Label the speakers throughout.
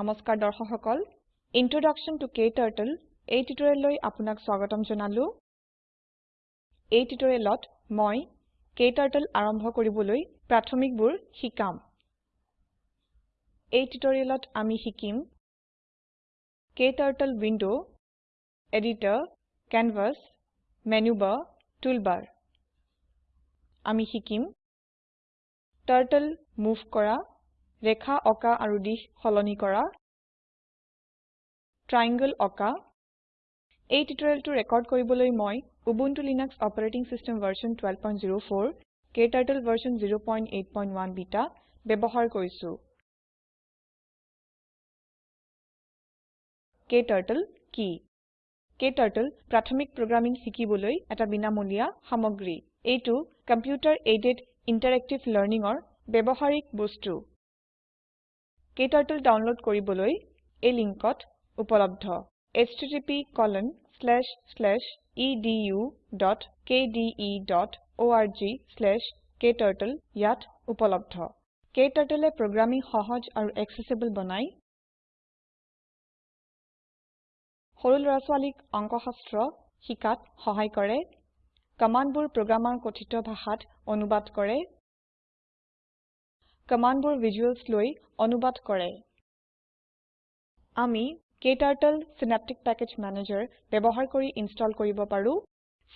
Speaker 1: নমস্কাৰ দৰ্শক সকল ইন্ট্ৰডাকচন টু কেটাৰ্টল এই টিউটৰিয়েললৈ আপোনাক স্বাগতম জনালো এই টিউটৰিয়েলত মই কেটাৰ্টল আৰম্ভ কৰিবলৈ প্ৰাথমিকবোৰ শিকাম এই টিউটৰিয়েলত আমি শিকিম KTurtle window' editor canvas menu bar toolbar আমি শিকিম টাৰ্টল মুভ কৰা ৰেখা অকা আৰু দিশ সলনি কৰা ট্ৰাইংগল অকা এই টিউটৰিয়েলটো ৰেকৰ্ড কৰিবলৈ মই Ubuntu Linux operating system version 12.04 KTurtle version 0.8.1 beta ব্যৱহাৰ কৰিছো KTurtle কি KTurtle প্ৰাথমিক প্ৰগ্ৰামিং শিকিবলৈ এটা বিনামূলীয়া সামগ্ৰী এইটো কম্পিউটাৰ এইডেড ইণ্টাৰেক্টিভ লাৰ্ণিংৰ ব্যৱহাৰিক বস্তু KTurtle download কৰিবলৈ এই লিংকত উপলব্ধ http://edu.kde.org/kturtle ইয়াত উপলব্ধ KTurtleএ প্ৰগ্ৰামিং সহজ আৰু এক্সেসিবল বনাই সৰু হৰল ৰাসৱালিক অংকশাস্ত্ৰ শিকাত সহায় কৰে কমাণ্ডবোৰ প্ৰগ্ৰামৰ কথিত ভাষাত অনুবাদ কৰে কমান্ডবোৰ ভিজুয়েলস লৈ অনুবাদ কৰে আমি কেটাৰ্টল চিনেপ্টিক পেকেজ মেনেজাৰ ব্যৱহাৰ কৰি ইনষ্টল কৰিব পাৰো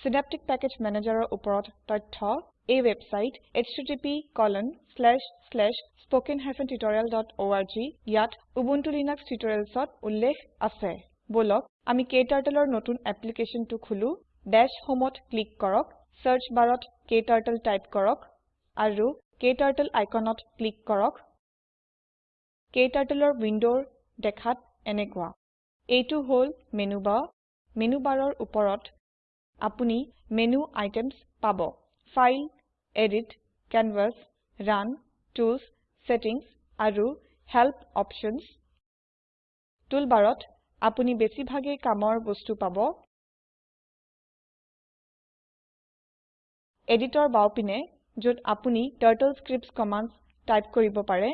Speaker 1: সিনেপ্টিক প্যাকেজ ম্যানেজাৰৰ ওপৰত তথ্য এই ওয়েবসাইট http://spoken-tutorial.org ইয়াত উবুন্টু লিনাক্স টিউটৰিয়েলছত উল্লেখ আছে বলক আমি কেটাৰ্টলৰ নতুন এপ্লিকেচনটো খোলো ড্যাশ হোমত ক্লিক কৰক চাৰ্চ বাৰত কেটাৰ্টল টাইপ কৰক আৰু KTurtle আইকনত ক্লিক কৰক KTurtleৰ উইন্ডোৰ দেখাত এনেকুৱা এইটো হল মেনু বাৰ মেনু বাৰৰ ওপৰত আপুনি মেনু আইটেমছ পাব file edit canvas run tools settings আৰু হেল্প অপশ্যনছ টুলবাৰত আপুনি বেছিভাগেই কামৰ বস্তু পাব
Speaker 2: এডিটৰ বাওঁপিনে যত আপুনি
Speaker 1: টাৰ্টল স্ক্ৰিপ্ট কমান্দ টাইপ কৰিব পাৰে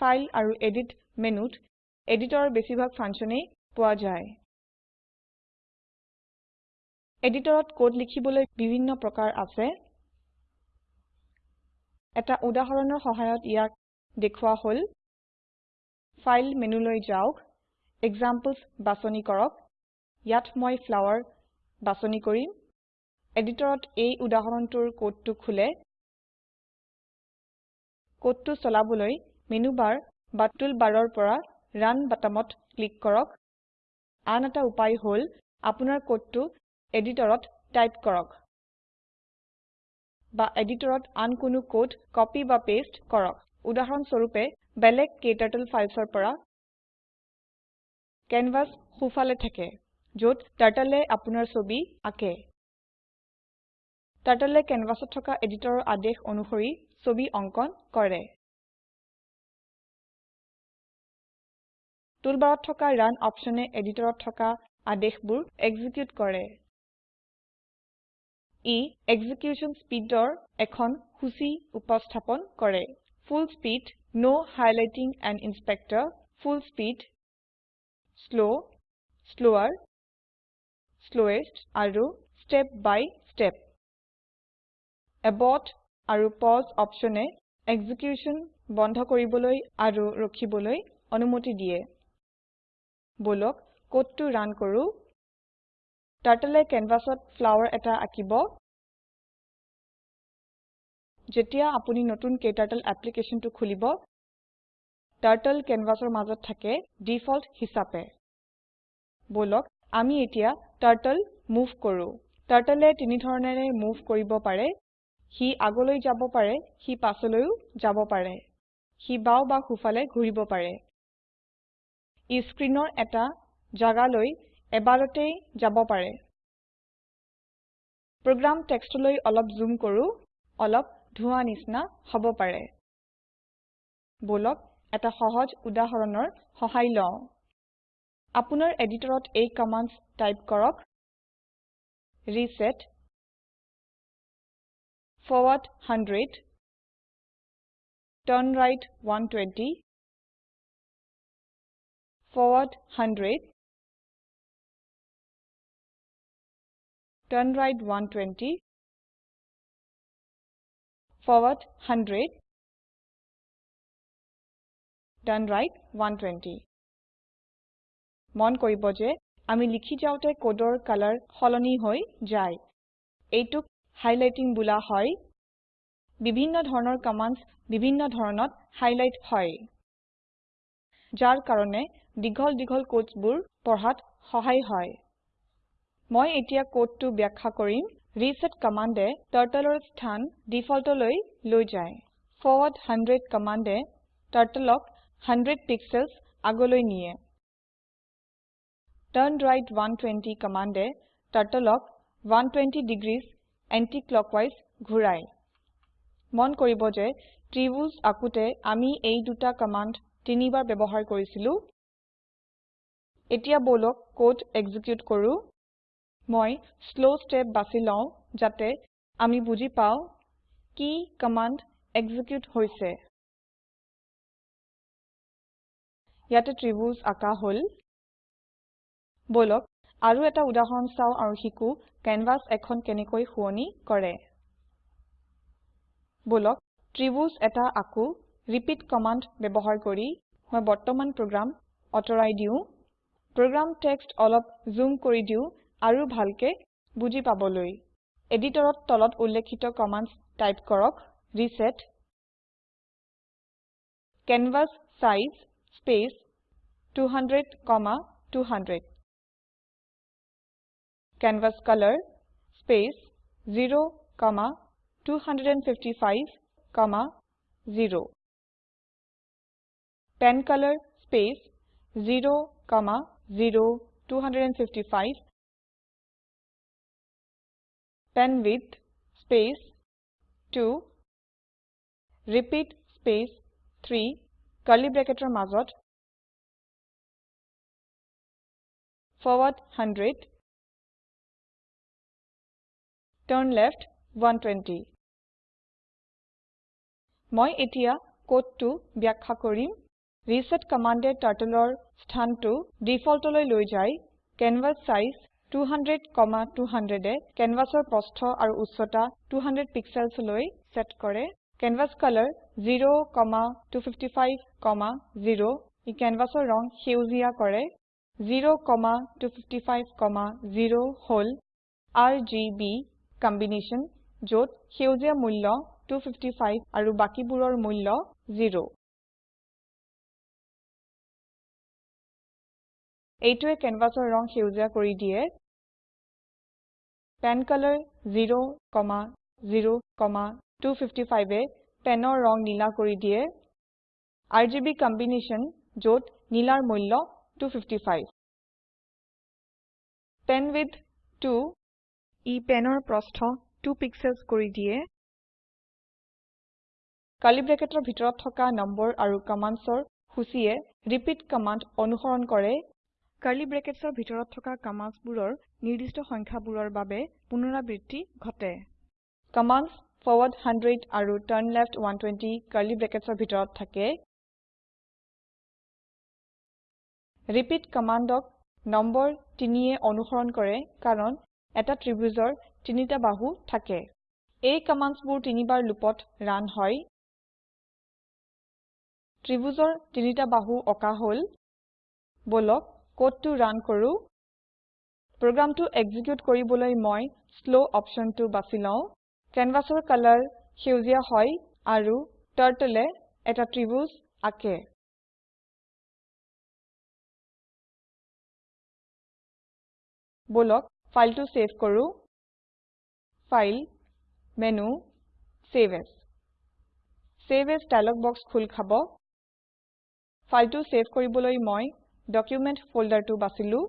Speaker 1: ফাইল আৰু এডিট মেনুত এডিটৰ বেছিভাগ ফাংচনেই পোৱা যায় এডিটৰত কোড লিখিবলৈ বিভিন্ন প্ৰকাৰ আছে এটা উদাহৰণৰ সহায়ত ইয়াক দেখুওৱা হ'ল ফাইল মেনুলৈ যাওক এক্সাম্পলছ বাছনি কৰক ইয়াত মই ফ্লাৱাৰ বাছনি কৰিম এডিটৰত এই উদাহৰণটোৰ কোডটো খোলে কোডটো চলাবলৈ মেনুবাৰ বা টুলবাৰৰ পৰা ৰান বাটামত ক্লিক কৰক আন এটা উপায় হল আপোনাৰ কোডটো এডিটৰত টাইপ কৰক বা এডিটৰত আন কোনো কোড কপি বা পেষ্ট কৰক উদাহৰণস্বৰূপে বেলেগ কেটাৰ্টল ফাইলছৰ পৰা কেনভাছ সোঁফালে থাকে য'ত টাৰ্টলে আপোনাৰ ছবি আঁকে Turtle canvasত থকা editorৰ আদেশ অনুসৰি ছবি অঙ্কন কৰে। Toolbarত থকা Run optionে editorৰ থকা আদেশবোৰ execute কৰে। ই execution speedৰ এখন হুচি উপস্থাপন কৰে। Full speed, no highlighting and inspector, full speed, slow, slower, slowest, আৰু step by step. abort আৰু pause optionে execution বন্ধ কৰিবলৈ আৰু ৰখিবলৈ অনুমতি দিয়ে। বলক কোডটো ৰান কৰো। টাৰ্টলে কেনভাসত ফ্লাৱাৰ এটা আকিব। যেতিয়া আপুনি নতুন কেটাৰ্টল এপ্লিকেচনটো খুলিব, টাৰ্টল কেনভাসৰ মাজত থাকে ডিফল্ট হিচাপে। বলক আমি এতিয়া টাৰ্টল মুভ কৰো। টাৰ্টলে তিনি ধৰণেৰে মুভ কৰিব পাৰে। সি আগলৈ যাব পাৰে সি পাছলৈও যাব পাৰে সি বাও বা হুফালে ঘূৰিব পাৰে ই স্ক্ৰীণৰ এটা জাগালৈ এবাৰতেই যাব পাৰে প্ৰগ্ৰাম টেক্সটলৈ অলপ জুম কৰোঁ অলপ ধোঁৱা নিচিনা হ'ব পাৰে বলক এটা সহজ উদাহৰণৰ সহায় লওঁ আপোনাৰ এডিটৰত এই কমাণ্ড
Speaker 2: টাইপ কৰক reset forward 100, turn right 120, forward 100, turn right 120, forward 100,
Speaker 1: turn right 120. মন কৰিব যে আমি লিখি যাওঁতে কোডৰ কালৰ হলনি হৈ যায় এইটোক হাইলাইটিং বোলা হয় বিভিন্ন ধৰণৰ কমান্ডস বিভিন্ন ধৰণত হাইলাইট হয় যাৰ কাৰণে দীঘল দীঘল কোডছবোৰ পঢ়াত সহায় হয় মই এতিয়া কোডটো ব্যাখ্যা কৰিম ৰিছেট কমাণ্ডে টাৰ্টলৰ স্থান ডিফল্টলৈ লৈ যায় ফৰৱাৰ্ড হাণ্ড্ৰেড কমাণ্ডে টাৰ্টলক হাণ্ড্ৰেড পিক্সেলছ আগলৈ নিয়ে টাৰ্ণ ৰাইট ওৱান টুৱেণ্টি কমাণ্ডে টাৰ্টলক ওৱান টুৱেণ্টি ডিগ্ৰীজ anti-clockwise ঘূৰাই মন কৰিব যে ত্ৰিভুজ আকুতে আমি এই দুটা কমাণ্ড তিনিবাৰ ব্যৱহাৰ কৰিছিলো এতিয়া বলক কোড এক্সিকিউট কৰো মই স্লো ষ্টেপ বাছি লওঁ যাতে আমি বুজি পাওঁ কি কমাণ্ড এক্সিকিউট হৈছে ইয়াতে ত্ৰিভুজ আঁকা হ'ল বলক আৰু এটা উদাহৰণ চাওঁ আৰু শিকো কেনভাছ এখন কেনেকৈ শুৱনি কৰে বলক ত্ৰিভুজ এটা আকো ৰিপিট কমাণ্ড ব্যৱহাৰ কৰি মই বৰ্তমান প্ৰগ্ৰাম আঁতৰাই দিওঁ প্ৰগ্ৰাম টেক্সট অলপ জুম কৰি দিওঁ আৰু ভালকে বুজি পাবলৈ এডিটৰত তলত উল্লেখিত কমাণ্ড টাইপ কৰক reset canvas size space two hundred comma two hundred canvas color space 0 comma 255 comma 0 pen color space 0 comma 0 255 pen width space
Speaker 2: 2 repeat space 3 curly bracketer mazot forward 100 turn left 120
Speaker 1: মই এতিয়া কোডটো ব্যাখ্যা কৰিম reset কমান্ডে টাৰ্টলৰ স্থানটো ডিফল্টলৈ লৈ যায় canvas size 200,200 এ canvasৰ প্ৰস্থ আৰু উচ্চতা 200 pixels লৈ সেট কৰে canvas color 0,255,0 ই canvasৰ ৰং সেউজীয়া কৰে 0,255,0 হল RGB কম্বিনেশ্যন য'ত সেউজীয়া মূল্য 255 আৰু বাকীবোৰৰ মূল্য 0
Speaker 2: এইটোৱে কেনভাছৰ ৰং সেউজীয়া কৰি দিয়ে
Speaker 1: পেন কালাৰ 0,0,255 এ পেনৰ ৰং নীলা কৰি দিয়ে আৰ জি বি কম্বিনেশ্যন য'ত নীলাৰ মূল্য two fifty five pen width two ই পেনৰ প্ৰস্থ 2 পিক্সেলস কৰি দিয়ে কালি ব্ৰেকেটৰ ভিতৰত থকা নম্বৰ আৰু কমান্ডছৰ সূচীয়ে ৰিপিট কমান্ড অনুসৰণ কৰে কালি ব্ৰেকেটছৰ ভিতৰত থকা কমান্ডছবোৰৰ নিৰ্দিষ্ট সংখ্যাবোৰৰ বাবে পুনৰাবৃত্তি ঘটে কমান্ডছ ফৰৱাৰ্ড 100 আৰু টাৰ্ন লেফট 120 কালি ব্ৰেকেটছৰ ভিতৰত থাকে ৰিপিট কমান্ডক নম্বৰ 3 এ অনুসৰণ কৰে কাৰণ এটা ত্ৰিভুজৰ তিনিটা বাহু থাকে এই কমান্ডছবোৰ তিনিবাৰ লুপত ৰান হয় ত্ৰিভুজৰ তিনিটা বাহু অকা হল বলক কোডটো ৰান কৰো প্ৰগ্ৰামটো এক্সিকিউট কৰিবলৈ মই স্লো অপচনটো বাছি লওঁ কেনভাছৰ কালাৰ সেউজীয়া হয় আৰু টাৰ্টলে এটা ত্ৰিভুজ আকে বলক ফাইলটো সেভ কৰো file menu save as save as dialog box খোল খাব ফাইলটো সেভ কৰিবলৈ মই ডকুমেণ্ট ফল্ডাৰটো বাছিলো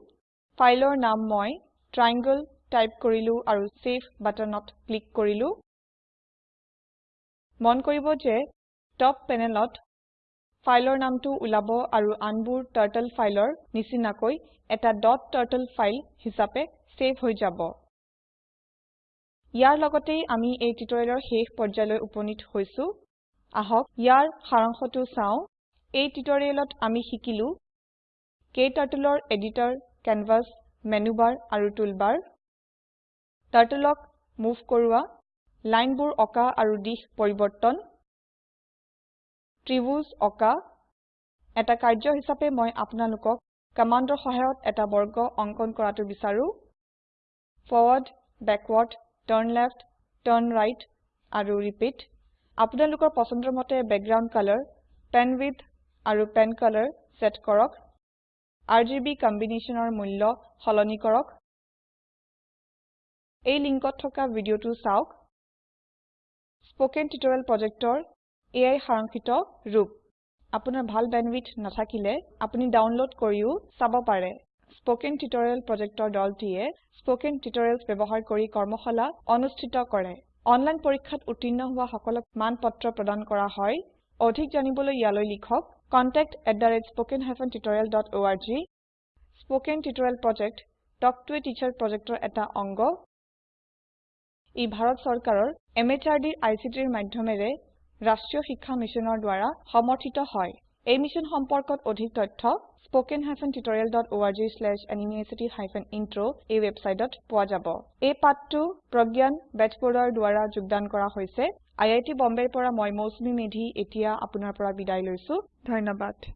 Speaker 1: ফাইলৰ নাম মই ট্ৰাইংগল টাইপ কৰিলো আৰু চেভ বাটনত ক্লিক কৰিলো মন কৰিব যে টপ পেনেলত ফাইলৰ নামটো ওলাব আৰু আনবোৰ টাৰ্টল ফাইলৰ নিচিনাকৈ এটা ডট টাৰ্টল ফাইল হিচাপে সেভ হৈ যাব ইয়াৰ লগতে আমি এই টিউটৰিয়েলৰ শেষ পৰ্যায়লৈ উপনীত হৈছো আহক ইয়াৰ সাৰাংশটো চাওঁ এই টিউটৰিয়েলত আমি শিকিলো কেটাৰ্টলৰ এডিটৰ কেনভাছ মেনুবাৰ আৰু টুলবাৰ টাৰ্টলক মুভ কৰোৱা লাইনবোৰ অঁকা আৰু দিশ পৰিৱৰ্তন ত্ৰিভুজ অঁকা এটা কাৰ্য হিচাপে মই আপোনালোকক কামাণ্ডৰ সহায়ত এটা বৰ্গ অংকন কৰাটো বিচাৰোঁ forward, backward, turn left, turn right, aru repeat. Apunaluka pasandramote background color, pen width, aru pen color, set korok. RGB combination or mullo, holoni korok. A linkotoka video to sauk. Spoken tutorial projector, AI harankito, roop. আপোনাৰ ভাল bandwidth নাথাকিলে আপুনি download কৰিও চাব পাৰে spoken tutorial প্ৰজেক্টৰ দলটিয়ে spoken টিউটোৰিয়েলস ব্যৱহাৰ কৰি কৰ্মশালা অনুষ্ঠিত কৰে অনলাইন পৰীক্ষাত উত্তীৰ্ণ হোৱা সকলক মানপত্ৰ প্ৰদান কৰা হয় অধিক জানিবলৈ ইয়ালৈ লিখক contact@spokentutorial.org spoken tutorial project talk to a teacher প্ৰজেক্টৰ এটা অংগ ই ভাৰত চৰকাৰৰ MHRDৰ ICTৰ মাধ্যমেৰে ৰাষ্ট্ৰীয় শিক্ষা মিছনৰ দ্বাৰা সমৰ্থিত হয় এই মিশ্যন সম্পৰ্কত অধিক তথ্য spoken hyphen tutorial dot O' R G slash NMEICT hyphen intro' এই ৱেবচাইটত পোৱা যাব এই পাঠটো প্ৰজ্ঞান বেজবৰুৱাৰ দ্বাৰা যোগদান কৰা হৈছে আই আই টি বম্বেৰ পৰা মই মৌচুমী মেধি এতিয়া আপোনাৰ পৰা বিদায় লৈছো ধন্যবাদ